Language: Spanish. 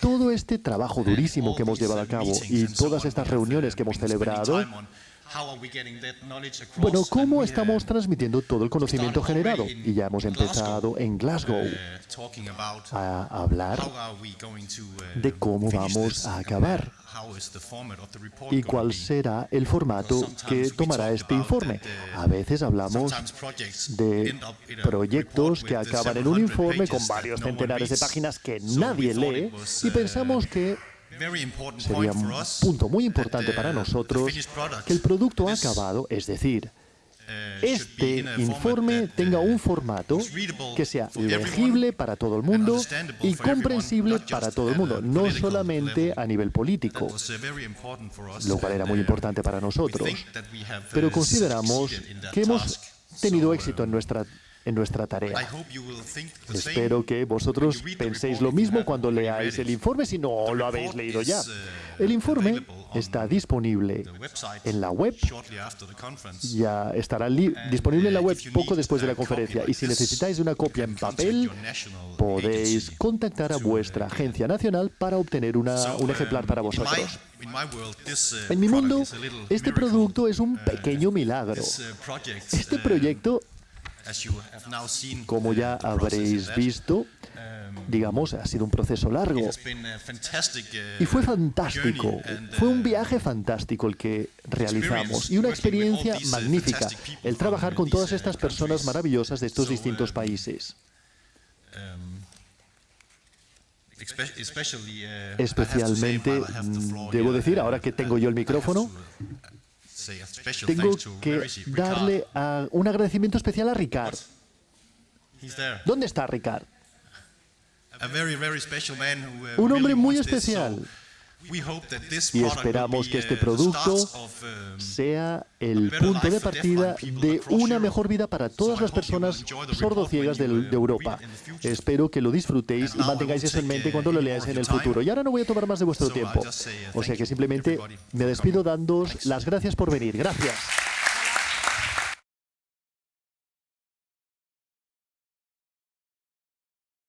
Todo este trabajo durísimo que hemos llevado a cabo y todas estas reuniones que hemos celebrado, bueno, ¿cómo estamos transmitiendo todo el conocimiento generado? Y ya hemos empezado en Glasgow a hablar de cómo vamos a acabar y cuál será el formato que tomará este informe. A veces hablamos de proyectos que acaban en un informe con varios centenares de páginas que nadie lee y pensamos que sería un punto muy importante para nosotros que el producto acabado, es decir, este informe tenga un formato que sea legible para todo el mundo y comprensible para todo el mundo, no solamente a nivel político, lo cual era muy importante para nosotros. Pero consideramos que hemos tenido éxito en nuestra en nuestra tarea. Espero que vosotros penséis lo mismo cuando leáis el informe si no lo habéis leído ya. El informe está disponible en la web, ya estará disponible en la web poco después de la conferencia y si necesitáis una copia en papel, podéis contactar a vuestra agencia nacional para obtener una, un ejemplar para vosotros. En mi mundo, este producto es un pequeño milagro. Este proyecto como ya habréis visto, digamos, ha sido un proceso largo. Y fue fantástico. Fue un viaje fantástico el que realizamos y una experiencia magnífica el trabajar con todas estas personas maravillosas de estos distintos países. Especialmente, debo decir, ahora que tengo yo el micrófono, tengo que darle un agradecimiento especial a Ricard. ¿Dónde está Ricard? Uh, un hombre muy especial. Y esperamos que este producto um, sea el punto de partida de una mejor vida para todas las personas sordociegas de, de Europa. Espero que lo disfrutéis y mantengáis eso en mente cuando lo leáis en el futuro. Y ahora no voy a tomar más de vuestro tiempo. O sea que simplemente me despido dándoos las gracias por venir. Gracias.